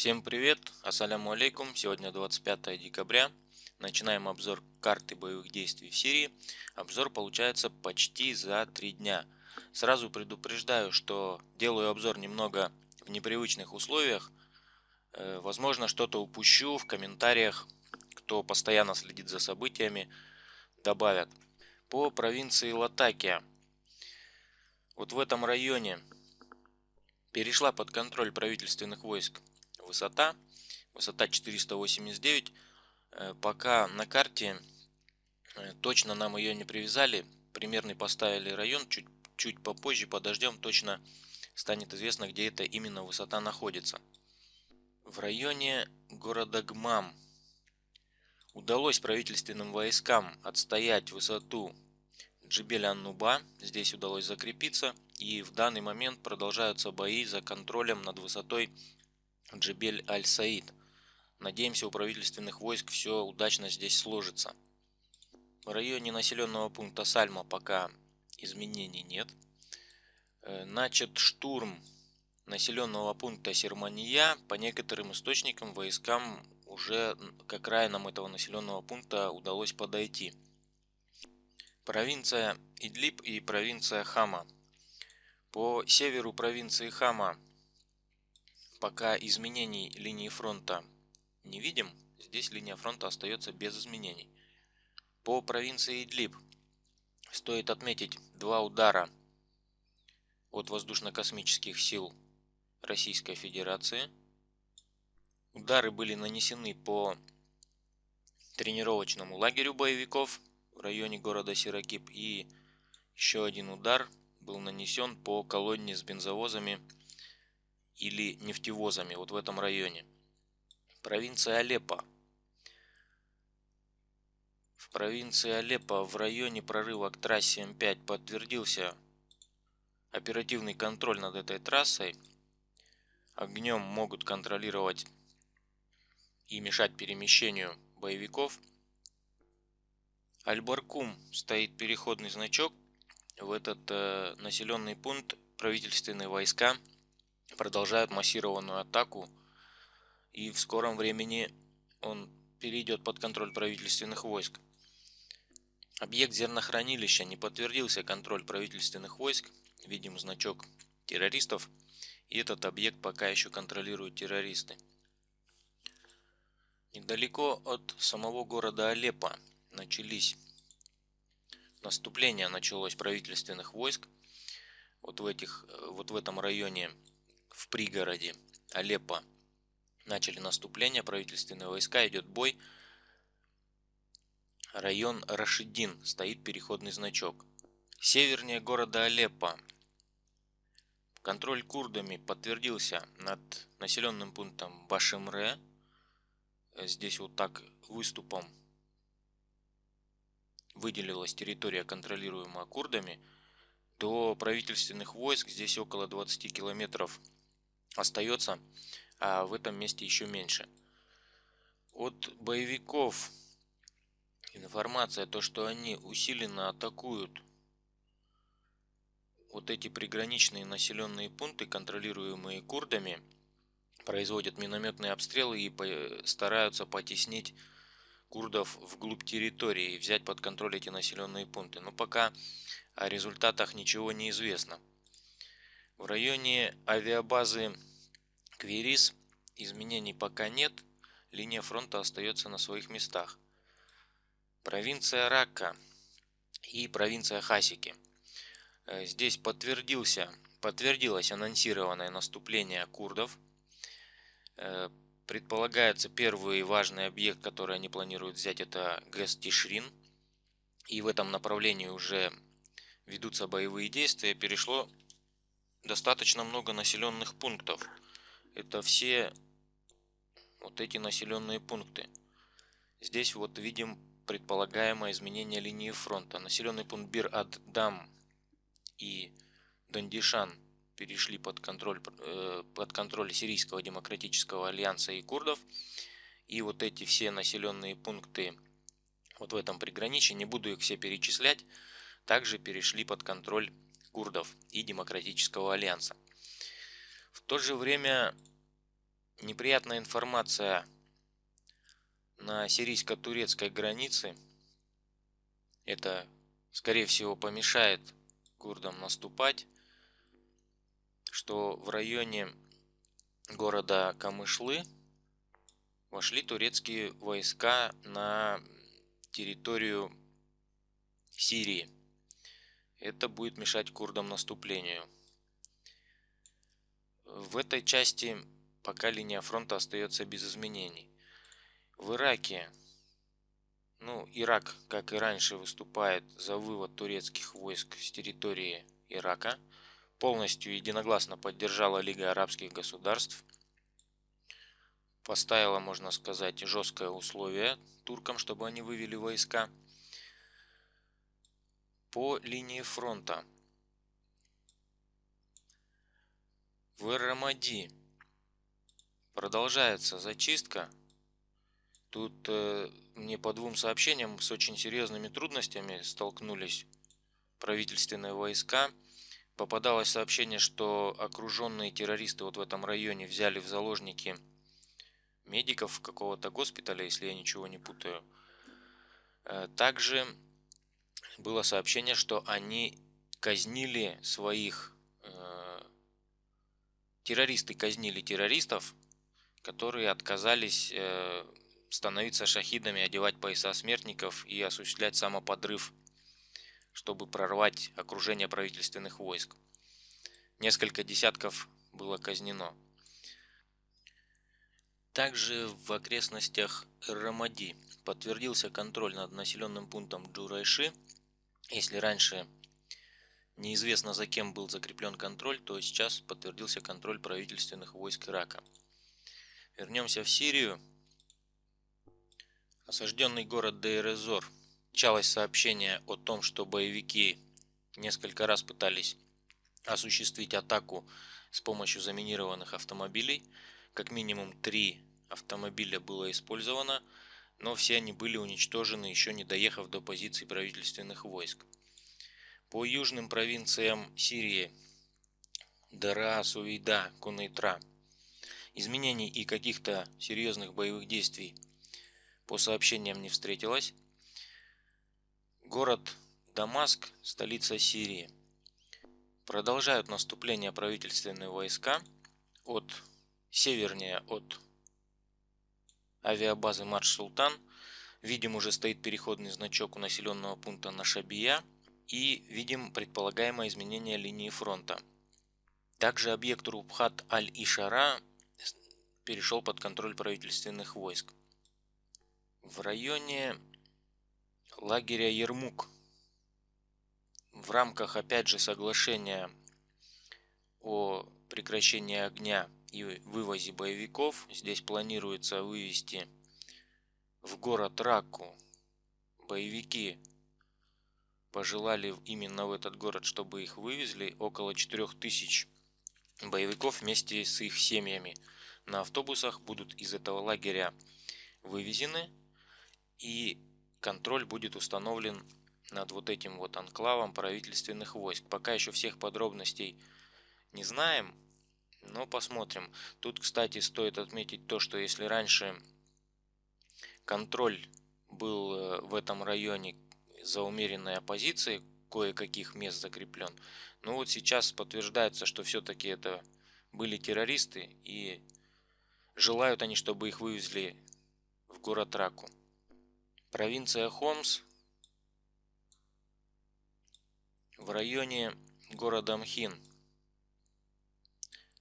Всем привет, ассаляму алейкум, сегодня 25 декабря, начинаем обзор карты боевых действий в Сирии. Обзор получается почти за три дня. Сразу предупреждаю, что делаю обзор немного в непривычных условиях. Э, возможно, что-то упущу в комментариях, кто постоянно следит за событиями, добавят. По провинции Латакия. Вот в этом районе перешла под контроль правительственных войск высота. Высота 489. Э, пока на карте э, точно нам ее не привязали. Примерный поставили район. Чуть, чуть попозже подождем. Точно станет известно, где эта именно высота находится. В районе города Гмам удалось правительственным войскам отстоять высоту Джибель-Ан-Нуба. Здесь удалось закрепиться. И в данный момент продолжаются бои за контролем над высотой Джебель Аль-Саид. Надеемся, у правительственных войск все удачно здесь сложится. В районе населенного пункта Сальма пока изменений нет. Э, начат штурм населенного пункта Сермания. По некоторым источникам войскам уже к окраинам этого населенного пункта удалось подойти. Провинция Идлиб и провинция Хама. По северу провинции Хама Пока изменений линии фронта не видим, здесь линия фронта остается без изменений. По провинции Идлиб стоит отметить два удара от воздушно-космических сил Российской Федерации. Удары были нанесены по тренировочному лагерю боевиков в районе города Сиракип и еще один удар был нанесен по колонне с бензовозами или нефтевозами вот в этом районе. Провинция Алеппо. В провинции Алеппо в районе прорыва к трассе М5 подтвердился оперативный контроль над этой трассой. Огнем могут контролировать и мешать перемещению боевиков. Альбаркум стоит переходный значок. В этот э, населенный пункт правительственные войска продолжают массированную атаку и в скором времени он перейдет под контроль правительственных войск. Объект зернохранилища не подтвердился контроль правительственных войск, видим значок террористов, и этот объект пока еще контролируют террористы. Недалеко от самого города Алеппо начались наступление началось правительственных войск. Вот в этих вот в этом районе в пригороде Алеппо. Начали наступление, правительственные войска, идет бой. Район Рашидин, стоит переходный значок. Севернее города Алеппо. Контроль курдами подтвердился над населенным пунктом Башемре. Здесь вот так выступом выделилась территория, контролируемая курдами. До правительственных войск здесь около 20 километров остается, а в этом месте еще меньше. От боевиков информация, то что они усиленно атакуют вот эти приграничные населенные пункты, контролируемые курдами, производят минометные обстрелы и стараются потеснить курдов вглубь территории и взять под контроль эти населенные пункты. Но пока о результатах ничего не известно. В районе авиабазы Кверис изменений пока нет, линия фронта остается на своих местах. Провинция Ракка и провинция Хасики. Э, здесь подтвердился, подтвердилось анонсированное наступление курдов. Э, предполагается первый важный объект, который они планируют взять, это ГЭС Тишрин. И в этом направлении уже ведутся боевые действия. Перешло достаточно много населенных пунктов. Это все вот эти населенные пункты. Здесь вот видим предполагаемое изменение линии фронта. Населенный пункт Бир-ад-Дам и Дандишан перешли под контроль, э, под контроль Сирийского демократического альянса и курдов. И вот эти все населенные пункты вот в этом приграничье, не буду их все перечислять, также перешли под контроль курдов и Демократического альянса. В то же время неприятная информация на сирийско-турецкой границе. Это, скорее всего, помешает курдам наступать, что в районе города Камышлы вошли турецкие войска на территорию Сирии. Это будет мешать курдам наступлению. В этой части пока линия фронта остается без изменений. В Ираке, ну, Ирак, как и раньше, выступает за вывод турецких войск с территории Ирака. Полностью единогласно поддержала Лига арабских государств. Поставила, можно сказать, жесткое условие туркам, чтобы они вывели войска по линии фронта. В Рамади продолжается зачистка Тут э, мне по двум сообщениям с очень серьезными трудностями столкнулись правительственные войска. Попадалось сообщение, что окруженные террористы вот в этом районе взяли в заложники медиков какого-то госпиталя, если я ничего не путаю. Э, также было сообщение, что они казнили своих... Э, террористы казнили террористов, которые отказались э, становиться шахидами, одевать пояса смертников и осуществлять самоподрыв, чтобы прорвать окружение правительственных войск. Несколько десятков было казнено. Также в окрестностях Рамади подтвердился контроль над населенным пунктом Джурайши. Если раньше неизвестно за кем был закреплен контроль, то сейчас подтвердился контроль правительственных войск Ирака. Вернемся в Сирию. Осажденный город Дейрезор. Началось сообщение о том, что боевики несколько раз пытались осуществить атаку с помощью заминированных автомобилей. Как минимум три автомобиля было использовано, но все они были уничтожены, еще не доехав до позиций правительственных войск. По южным провинциям Сирии Дара, Сувейда, Кунейтра изменений и каких-то серьезных боевых действий по сообщениям не встретилась. Город Дамаск, столица Сирии. Продолжают наступление правительственные войска от севернее от авиабазы Марш Султан. Видим, уже стоит переходный значок у населенного пункта Нашабия. И видим предполагаемое изменение линии фронта. Также объект Рубхат Аль-Ишара перешел под контроль правительственных войск в районе лагеря Ермук в рамках опять же соглашения о прекращении огня и вывозе боевиков. Здесь планируется вывести в город Раку. Боевики пожелали именно в этот город чтобы их вывезли. Около 4000 боевиков вместе с их семьями на автобусах будут из этого лагеря вывезены. И контроль будет установлен над вот этим вот анклавом правительственных войск. Пока еще всех подробностей не знаем, но посмотрим. Тут, кстати, стоит отметить то, что если раньше контроль был э, в этом районе за умеренной оппозицией, кое-каких мест закреплен, но вот сейчас подтверждается, что все-таки это были террористы и желают они, чтобы их вывезли в город Раку. Провинция Хомс в районе города Мхин.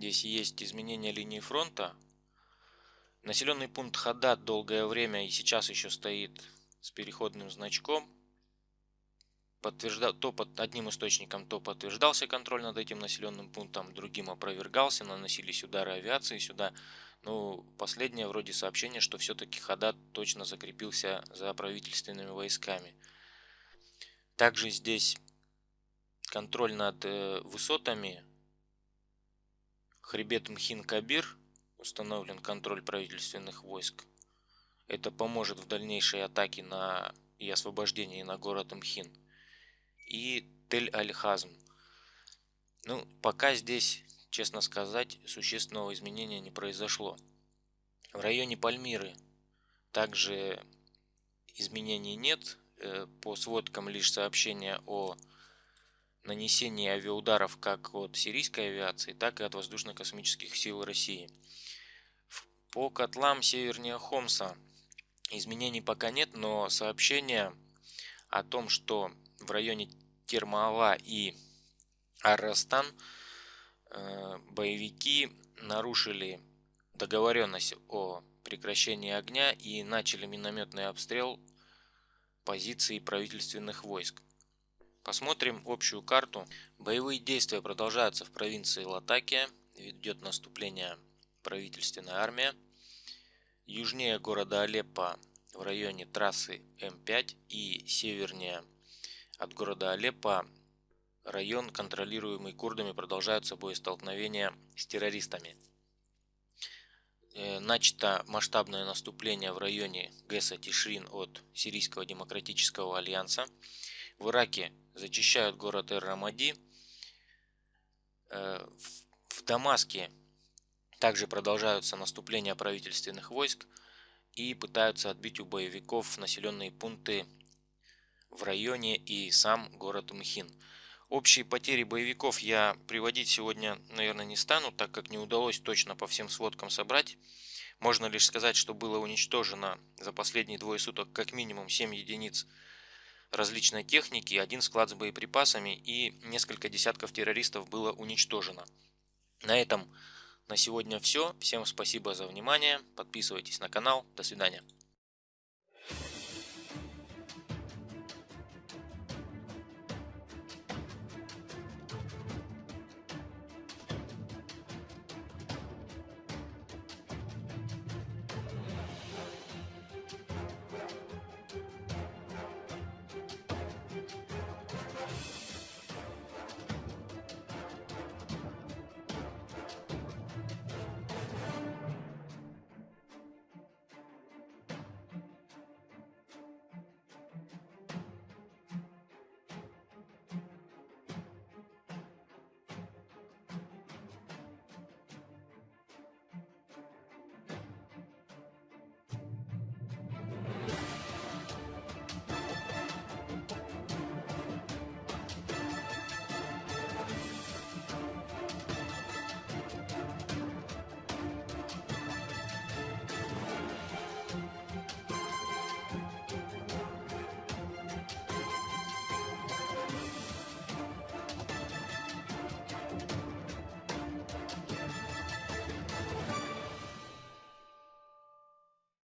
Здесь есть изменение линии фронта. Населенный пункт Хадат долгое время и сейчас еще стоит с переходным значком. Подтвержда... То под одним источником то подтверждался контроль над этим населенным пунктом, другим опровергался, наносились удары авиации сюда. Ну, последнее вроде сообщение, что все-таки Хадат точно закрепился за правительственными войсками. Также здесь контроль над э, высотами. Хребет Мхин-Кабир установлен контроль правительственных войск. Это поможет в дальнейшей атаке на и освобождении на город Мхин. И Тель-Аль-Хазм. Ну, пока здесь честно сказать, существенного изменения не произошло. В районе Пальмиры также изменений нет. Э, по сводкам лишь сообщения о нанесении авиаударов как от сирийской авиации, так и от воздушно-космических сил России. По котлам севернее Хомса изменений пока нет, но сообщения о том, что в районе Термала и Арастан э, боевики нарушили договоренность о прекращении огня и начали минометный обстрел позиций правительственных войск. Посмотрим общую карту. Боевые действия продолжаются в провинции Латакия. Ведет наступление правительственная армия. Южнее города Алеппо в районе трассы М5 и севернее от города Алеппо район, контролируемый курдами, продолжаются боестолкновения с террористами. Э, начато масштабное наступление в районе ГЭСа Тишрин от Сирийского демократического альянса. В Ираке зачищают город Эр-Рамади. Э, в Дамаске также продолжаются наступления правительственных войск и пытаются отбить у боевиков населенные пункты в районе и сам город Мхин. Общие потери боевиков я приводить сегодня, наверное, не стану, так как не удалось точно по всем сводкам собрать. Можно лишь сказать, что было уничтожено за последние двое суток как минимум 7 единиц различной техники, один склад с боеприпасами и несколько десятков террористов было уничтожено. На этом на сегодня все. Всем спасибо за внимание. Подписывайтесь на канал. До свидания.